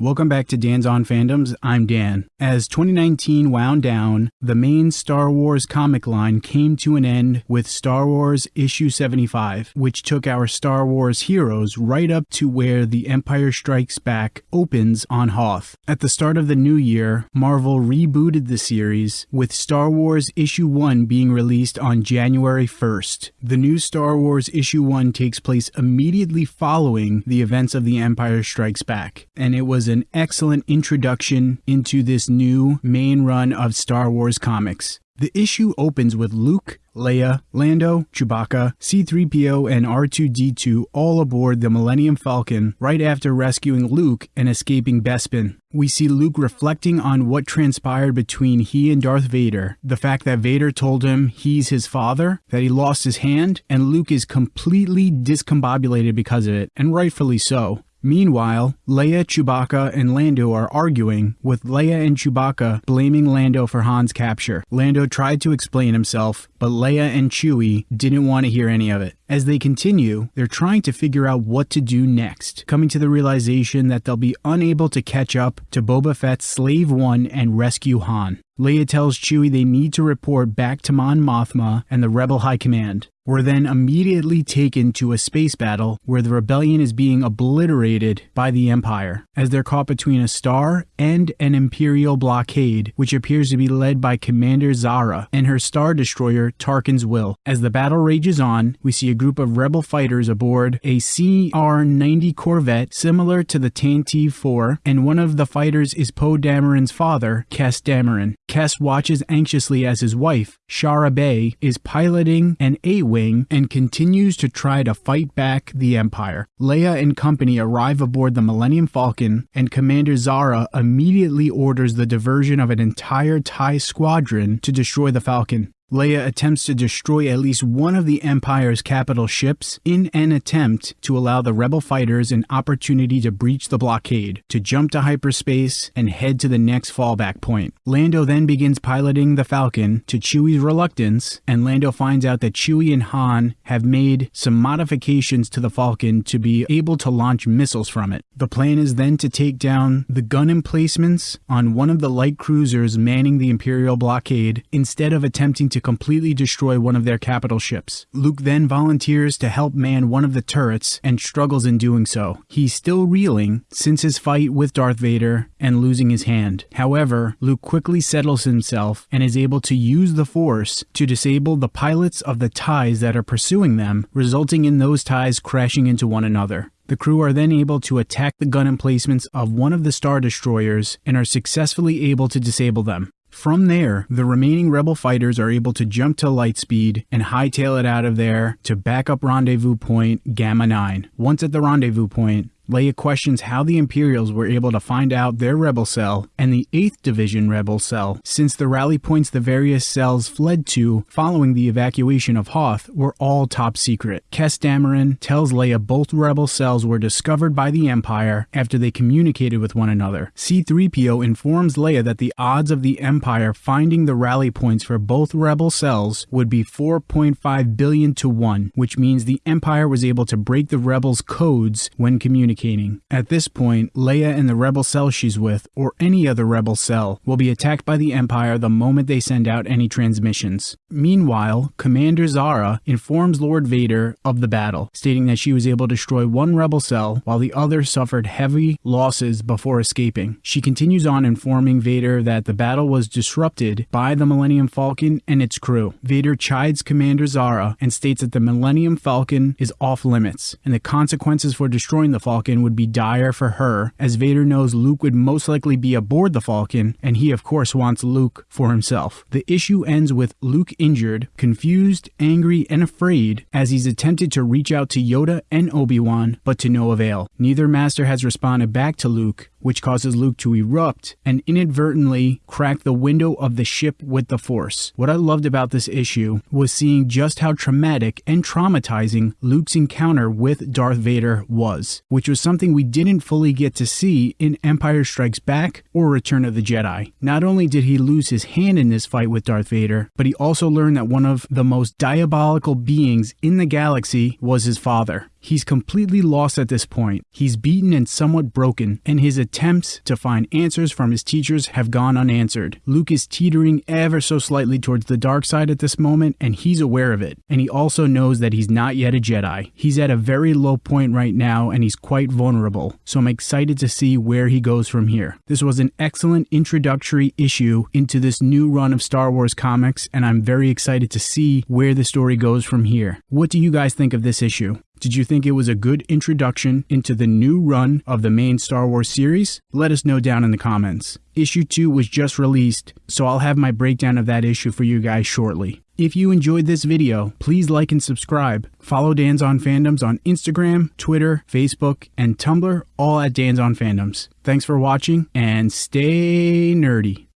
Welcome back to Dan's On Fandoms. I'm Dan. As 2019 wound down, the main Star Wars comic line came to an end with Star Wars issue 75, which took our Star Wars heroes right up to where The Empire Strikes Back opens on Hoth. At the start of the new year, Marvel rebooted the series with Star Wars issue 1 being released on January 1st. The new Star Wars issue 1 takes place immediately following the events of The Empire Strikes Back, and it was an excellent introduction into this new main run of Star Wars comics. The issue opens with Luke, Leia, Lando, Chewbacca, C3PO, and R2D2 all aboard the Millennium Falcon right after rescuing Luke and escaping Bespin. We see Luke reflecting on what transpired between he and Darth Vader. The fact that Vader told him he's his father, that he lost his hand, and Luke is completely discombobulated because of it, and rightfully so. Meanwhile, Leia, Chewbacca, and Lando are arguing, with Leia and Chewbacca blaming Lando for Han's capture. Lando tried to explain himself, but Leia and Chewie didn't want to hear any of it. As they continue, they're trying to figure out what to do next, coming to the realization that they'll be unable to catch up to Boba Fett's Slave One and rescue Han. Leia tells Chewie they need to report back to Mon Mothma and the Rebel High Command. We're then immediately taken to a space battle where the rebellion is being obliterated by the Empire, as they're caught between a star and an Imperial blockade, which appears to be led by Commander Zahra and her star destroyer Tarkin's Will. As the battle rages on, we see a group of rebel fighters aboard a CR-90 Corvette similar to the Tantive 4, and one of the fighters is Poe Dameron's father, Kes Dameron. Kes watches anxiously as his wife, Shara Bey, is piloting an A-Wing and continues to try to fight back the Empire. Leia and company arrive aboard the Millennium Falcon, and Commander Zahra immediately orders the diversion of an entire TIE squadron to destroy the Falcon. Leia attempts to destroy at least one of the Empire's capital ships in an attempt to allow the rebel fighters an opportunity to breach the blockade, to jump to hyperspace, and head to the next fallback point. Lando then begins piloting the Falcon to Chewie's reluctance, and Lando finds out that Chewie and Han have made some modifications to the Falcon to be able to launch missiles from it. The plan is then to take down the gun emplacements on one of the light cruisers manning the Imperial blockade instead of attempting to to completely destroy one of their capital ships. Luke then volunteers to help man one of the turrets and struggles in doing so. He's still reeling since his fight with Darth Vader and losing his hand. However, Luke quickly settles himself and is able to use the Force to disable the pilots of the TIEs that are pursuing them, resulting in those TIEs crashing into one another. The crew are then able to attack the gun emplacements of one of the Star Destroyers and are successfully able to disable them. From there, the remaining rebel fighters are able to jump to lightspeed and hightail it out of there to backup rendezvous point Gamma 9. Once at the rendezvous point, Leia questions how the Imperials were able to find out their rebel cell and the 8th Division rebel cell, since the rally points the various cells fled to following the evacuation of Hoth were all top secret. Kes Dameron tells Leia both rebel cells were discovered by the Empire after they communicated with one another. C-3PO informs Leia that the odds of the Empire finding the rally points for both rebel cells would be 4.5 billion to 1, which means the Empire was able to break the rebels' codes when communicating communicating. At this point, Leia and the rebel cell she's with, or any other rebel cell, will be attacked by the Empire the moment they send out any transmissions. Meanwhile, Commander Zahra informs Lord Vader of the battle, stating that she was able to destroy one rebel cell while the other suffered heavy losses before escaping. She continues on informing Vader that the battle was disrupted by the Millennium Falcon and its crew. Vader chides Commander Zahra and states that the Millennium Falcon is off limits, and the consequences for destroying the Falcon Falcon would be dire for her, as Vader knows Luke would most likely be aboard the Falcon, and he of course wants Luke for himself. The issue ends with Luke injured, confused, angry, and afraid as he's attempted to reach out to Yoda and Obi-Wan, but to no avail. Neither master has responded back to Luke, which causes Luke to erupt and inadvertently crack the window of the ship with the Force. What I loved about this issue was seeing just how traumatic and traumatizing Luke's encounter with Darth Vader was, which was something we didn't fully get to see in Empire Strikes Back or Return of the Jedi. Not only did he lose his hand in this fight with Darth Vader, but he also learned that one of the most diabolical beings in the galaxy was his father. He's completely lost at this point. He's beaten and somewhat broken, and his attempts to find answers from his teachers have gone unanswered. Luke is teetering ever so slightly towards the dark side at this moment, and he's aware of it. And he also knows that he's not yet a Jedi. He's at a very low point right now, and he's quite vulnerable. So I'm excited to see where he goes from here. This was an excellent introductory issue into this new run of Star Wars comics, and I'm very excited to see where the story goes from here. What do you guys think of this issue? Did you think it was a good introduction into the new run of the main Star Wars series? Let us know down in the comments. Issue 2 was just released, so I'll have my breakdown of that issue for you guys shortly. If you enjoyed this video, please like and subscribe. Follow Dan's on Fandoms on Instagram, Twitter, Facebook, and Tumblr, all at Dan's on Fandoms. Thanks for watching and stay nerdy.